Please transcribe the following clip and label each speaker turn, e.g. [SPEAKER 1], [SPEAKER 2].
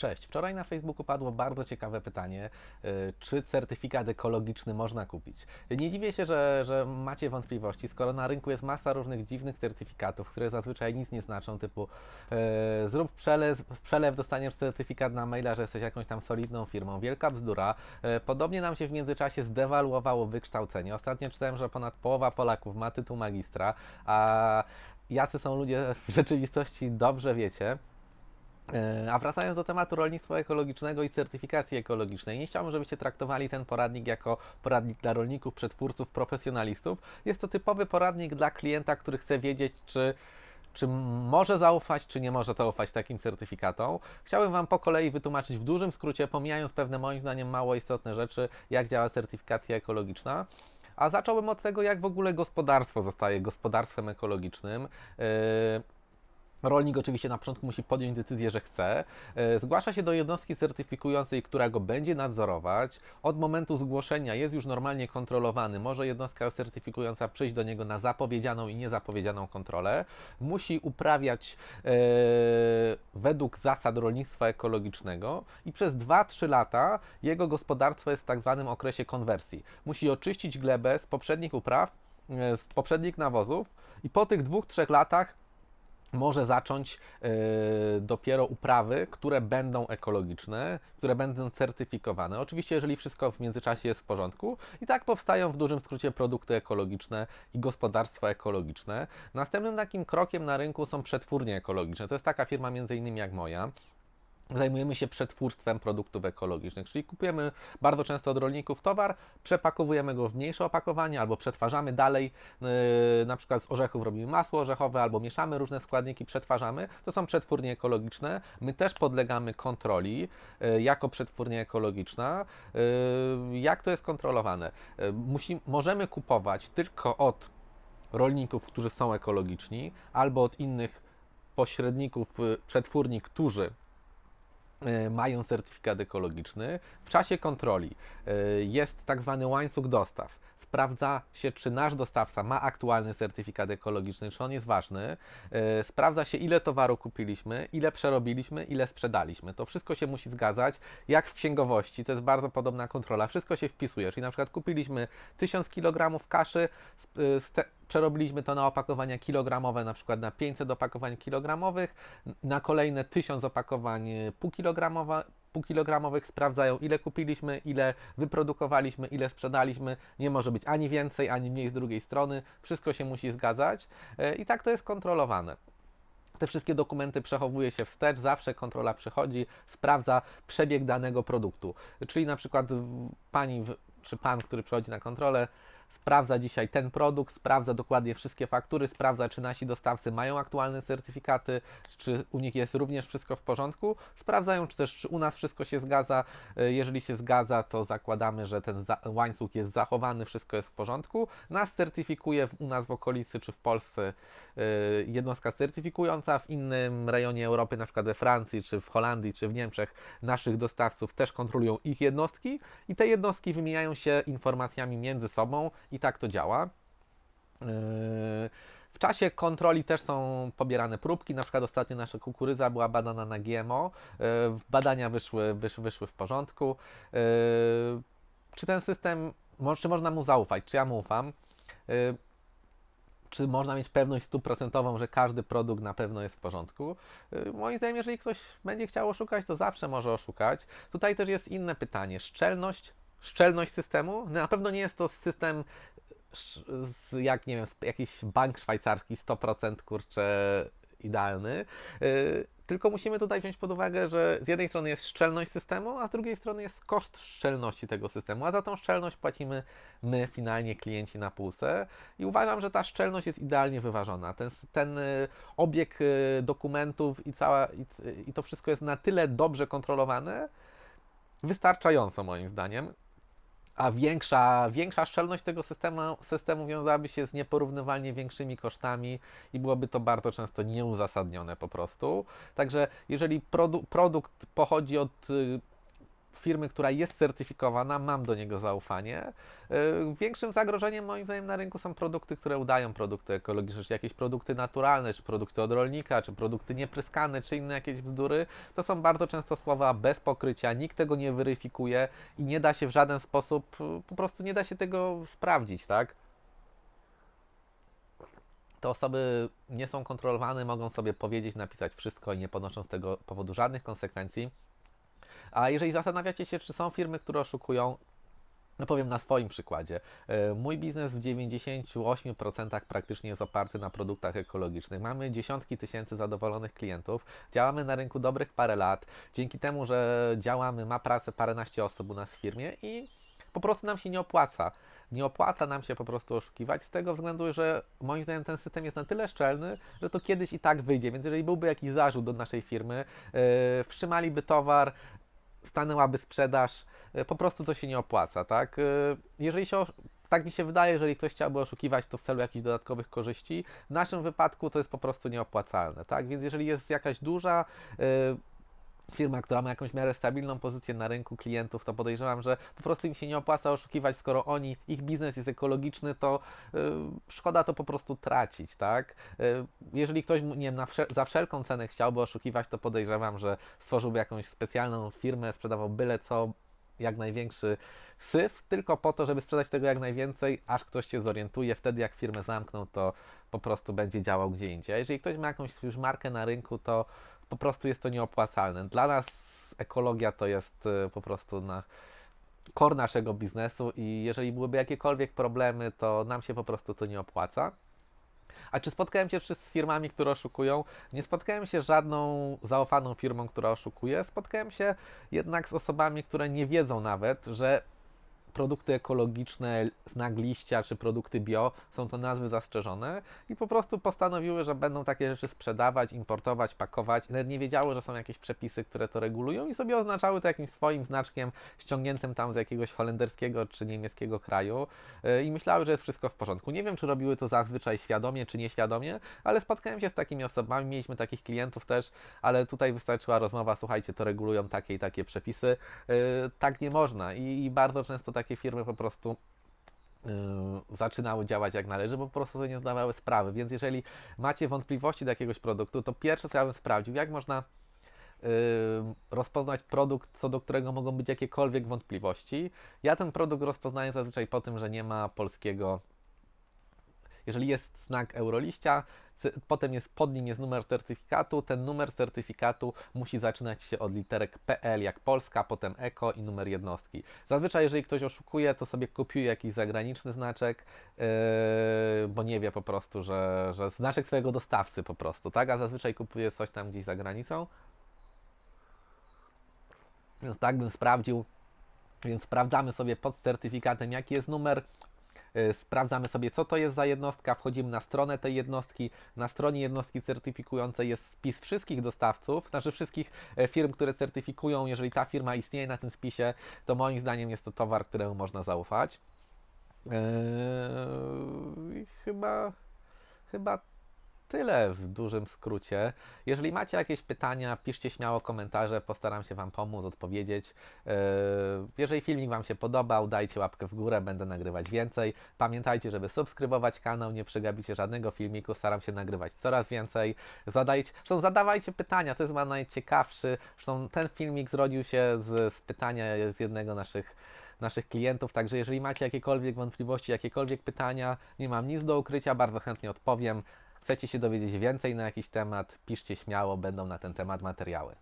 [SPEAKER 1] Cześć. Wczoraj na Facebooku padło bardzo ciekawe pytanie, y, czy certyfikat ekologiczny można kupić. Nie dziwię się, że, że macie wątpliwości, skoro na rynku jest masa różnych dziwnych certyfikatów, które zazwyczaj nic nie znaczą, typu e, zrób przelew, przelew, dostaniesz certyfikat na maila, że jesteś jakąś tam solidną firmą. Wielka bzdura. E, podobnie nam się w międzyczasie zdewaluowało wykształcenie. Ostatnio czytałem, że ponad połowa Polaków ma tytuł magistra, a jacy są ludzie w rzeczywistości dobrze wiecie. E, A wracając do tematu rolnictwa ekologicznego i certyfikacji ekologicznej, nie chciałbym, żebyście traktowali ten poradnik jako poradnik dla rolników, przetwórców, profesjonalistów. Jest to typowy poradnik dla klienta, który chce wiedzieć, czy, czy może zaufać, czy nie może zaufać takim certyfikatom. Chciałbym Wam po kolei wytłumaczyć w dużym skrócie, pomijając pewne moim zdaniem mało istotne rzeczy, jak działa certyfikacja ekologiczna. A zacząłbym od tego, jak w ogóle gospodarstwo zostaje gospodarstwem ekologicznym. Yy, Rolnik oczywiście na początku musi podjąć decyzję, że chce. E, Zgłasza się do jednostki certyfikującej, która go będzie nadzorować. Od momentu zgłoszenia jest już normalnie kontrolowany. Może jednostka certyfikująca przyjść do niego na zapowiedzianą i niezapowiedzianą kontrolę. Musi uprawiać e, według zasad rolnictwa ekologicznego i przez 2-3 lata jego gospodarstwo jest w tak zwanym okresie konwersji. Musi oczyścić glebę z poprzednich upraw, e, z poprzednich nawozów i po tych dwóch, trzech latach może zacząć e, dopiero uprawy, które będą ekologiczne, które będą certyfikowane. Oczywiście, jeżeli wszystko w międzyczasie jest w porządku, i tak powstają w dużym skrócie produkty ekologiczne i gospodarstwa ekologiczne. Następnym takim krokiem na rynku są przetwórnie ekologiczne. To jest taka firma między innymi jak moja zajmujemy się przetwórstwem produktów ekologicznych, czyli kupujemy bardzo często od rolników towar, przepakowujemy go w mniejsze opakowanie albo przetwarzamy dalej, yy, na przykład z orzechów robimy masło orzechowe albo mieszamy różne składniki, przetwarzamy. To są przetwórnie ekologiczne. My też podlegamy kontroli yy, jako przetwórnia ekologiczna. Yy, jak to jest kontrolowane? Musi, możemy kupować tylko od rolników, którzy są ekologiczni, albo od innych pośredników, przetwórni, którzy mają certyfikat ekologiczny. W czasie kontroli e, jest tak zwany łańcuch dostaw. Sprawdza się, czy nasz dostawca ma aktualny certyfikat ekologiczny, czy on jest ważny. E, Sprawdza się, ile towaru kupiliśmy, ile przerobiliśmy, ile sprzedaliśmy. To wszystko się musi zgadzać. Jak w księgowości, to jest bardzo podobna kontrola. Wszystko się wpisuje. Czyli na przykład kupiliśmy 1000 kg kaszy, ste- przerobiliśmy to na opakowania kilogramowe, na przykład na 500 opakowań kilogramowych, na kolejne 1000 opakowań y, półkilogramowe, półkilogramowych sprawdzają, ile kupiliśmy, ile wyprodukowaliśmy, ile sprzedaliśmy. Nie może być ani więcej, ani mniej z drugiej strony. Wszystko się musi zgadzać y, i tak to jest kontrolowane. Te wszystkie dokumenty przechowuje się wstecz, zawsze kontrola przychodzi, sprawdza przebieg danego produktu. Czyli na przykład pani czy pan, który przychodzi na kontrolę, sprawdza dzisiaj ten produkt, sprawdza dokładnie wszystkie faktury, sprawdza, czy nasi dostawcy mają aktualne certyfikaty, czy u nich jest również wszystko w porządku. Sprawdzają, czy też czy u nas wszystko się zgadza. E, Jeżeli się zgadza, to zakładamy, że ten łańcuch jest zachowany, wszystko jest w porządku. Nas certyfikuje u nas w okolicy czy w Polsce e, jednostka certyfikująca, w innym rejonie Europy, na przykład we Francji, czy w Holandii, czy w Niemczech, naszych dostawców też kontrolują ich jednostki i te jednostki wymieniają się informacjami między sobą i tak to działa. Yy, W czasie kontroli też są pobierane próbki, na przykład ostatnio nasza kukurydza była badana na GMO, yy, badania wyszły, wysz, wyszły w porządku. Yy, Czy ten system, czy można mu zaufać, czy ja mu ufam? Czy można mieć pewność stuprocentową, że każdy produkt na pewno jest w porządku? Moim zdaniem, jeżeli ktoś będzie chciał oszukać, to zawsze może oszukać. Tutaj też jest inne pytanie. Szczelność, szczelność systemu? Na pewno nie jest to system z, jak nie wiem, jakiś bank szwajcarski 100% kurczę idealny. Yy, tylko musimy tutaj wziąć pod uwagę, że z jednej strony jest szczelność systemu, a z drugiej strony jest koszt szczelności tego systemu, a za tą szczelność płacimy my, finalnie klienci na półce. I uważam, że ta szczelność jest idealnie wyważona. Ten, ten y, obieg y, dokumentów i, cała, i, i to wszystko jest na tyle dobrze kontrolowane, wystarczająco moim zdaniem. A większa, większa szczelność tego systemu, systemu wiązałaby się z nieporównywalnie większymi kosztami i byłoby to bardzo często nieuzasadnione po prostu. Także jeżeli produ- produkt pochodzi od y, firmy, która jest certyfikowana, mam do niego zaufanie. Y, Większym zagrożeniem moim zdaniem na rynku są produkty, które udają produkty ekologiczne, czy jakieś produkty naturalne, czy produkty od rolnika, czy produkty niepryskane, czy inne jakieś bzdury. To są bardzo często słowa bez pokrycia, nikt tego nie weryfikuje i nie da się w żaden sposób, y, po prostu nie da się tego sprawdzić, tak? te osoby nie są kontrolowane, mogą sobie powiedzieć, napisać wszystko i nie ponoszą z tego powodu żadnych konsekwencji. A jeżeli zastanawiacie się, czy są firmy, które oszukują, no powiem na swoim przykładzie. E, Mój biznes w 98% praktycznie jest oparty na produktach ekologicznych. Mamy dziesiątki tysięcy zadowolonych klientów. Działamy na rynku dobrych parę lat. Dzięki temu, że działamy, ma pracę paręnaście osób u nas w firmie i po prostu nam się nie opłaca. Nie opłaca nam się po prostu oszukiwać z tego względu, że moim zdaniem ten system jest na tyle szczelny, że to kiedyś i tak wyjdzie. Więc jeżeli byłby jakiś zarzut do naszej firmy, yy, wstrzymaliby towar, stanęłaby sprzedaż, yy, po prostu to się nie opłaca, tak? Yy, jeżeli się tak mi się wydaje, jeżeli ktoś chciałby oszukiwać, to w celu jakichś dodatkowych korzyści. W naszym wypadku to jest po prostu nieopłacalne, tak? Więc jeżeli jest jakaś duża yy, firma, która ma jakąś miarę stabilną pozycję na rynku klientów, to podejrzewam, że po prostu im się nie opłaca oszukiwać, skoro oni, ich biznes jest ekologiczny, to y, szkoda to po prostu tracić, tak? Y, jeżeli ktoś, nie wiem, wszel- za wszelką cenę chciałby oszukiwać, to podejrzewam, że stworzyłby jakąś specjalną firmę, sprzedawał byle co, jak największy syf, tylko po to, żeby sprzedać tego jak najwięcej, aż ktoś się zorientuje. Wtedy, jak firmę zamkną, to po prostu będzie działał gdzie indziej. A jeżeli ktoś ma jakąś już markę na rynku, to po prostu jest to nieopłacalne. Dla nas ekologia to jest y, po prostu na core naszego biznesu i jeżeli byłyby jakiekolwiek problemy, to nam się po prostu to nie opłaca. A czy spotkałem się czy z firmami, które oszukują? Nie spotkałem się żadną zaufaną firmą, która oszukuje. Spotkałem się jednak z osobami, które nie wiedzą nawet, że produkty ekologiczne, znak liścia czy produkty bio są to nazwy zastrzeżone i po prostu postanowiły, że będą takie rzeczy sprzedawać, importować, pakować. Nawet nie wiedziały, że są jakieś przepisy, które to regulują i sobie oznaczały to jakimś swoim znaczkiem ściągniętym tam z jakiegoś holenderskiego czy niemieckiego kraju yy, i myślały, że jest wszystko w porządku. Nie wiem, czy robiły to zazwyczaj świadomie czy nieświadomie, ale spotkałem się z takimi osobami, mieliśmy takich klientów też, ale tutaj wystarczyła rozmowa, słuchajcie, to regulują takie i takie przepisy. Yy, tak nie można i, bardzo często takie firmy po prostu yy, zaczynały działać jak należy, bo po prostu sobie nie zdawały sprawy. Więc jeżeli macie wątpliwości do jakiegoś produktu, to pierwsze co ja bym sprawdził, jak można yy, rozpoznać produkt, co do którego mogą być jakiekolwiek wątpliwości. Ja ten produkt rozpoznaję zazwyczaj po tym, że nie ma polskiego. Jeżeli jest znak Euroliścia, potem jest pod nim jest numer certyfikatu, ten numer certyfikatu musi zaczynać się od literek PL jak Polska, potem EKO i numer jednostki. Zazwyczaj jeżeli ktoś oszukuje, to sobie kopiuje jakiś zagraniczny znaczek, yy, bo nie wie po prostu, że, że znaczek swojego dostawcy po prostu, tak? A zazwyczaj kupuje coś tam gdzieś za granicą. Tak bym sprawdził. Więc sprawdzamy sobie pod certyfikatem, jaki jest numer. Y, Sprawdzamy sobie, co to jest za jednostka. Wchodzimy na stronę tej jednostki. Na stronie jednostki certyfikującej jest spis wszystkich dostawców, znaczy wszystkich e, firm, które certyfikują. Jeżeli ta firma istnieje na tym spisie, to moim zdaniem jest to towar, któremu można zaufać. Eee, chyba, chyba tyle w dużym skrócie. Jeżeli macie jakieś pytania, piszcie śmiało komentarze, postaram się Wam pomóc, odpowiedzieć. Eee, Jeżeli filmik Wam się podobał, dajcie łapkę w górę, będę nagrywać więcej. Pamiętajcie, żeby subskrybować kanał, nie przegapicie żadnego filmiku, staram się nagrywać coraz więcej. Zadajcie, zresztą zadawajcie pytania, to jest chyba najciekawszy. Zresztą ten filmik zrodził się z, z pytania z jednego naszych naszych klientów, także jeżeli macie jakiekolwiek wątpliwości, jakiekolwiek pytania, nie mam nic do ukrycia, bardzo chętnie odpowiem. Chcecie się dowiedzieć więcej na jakiś temat, piszcie śmiało, będą na ten temat materiały.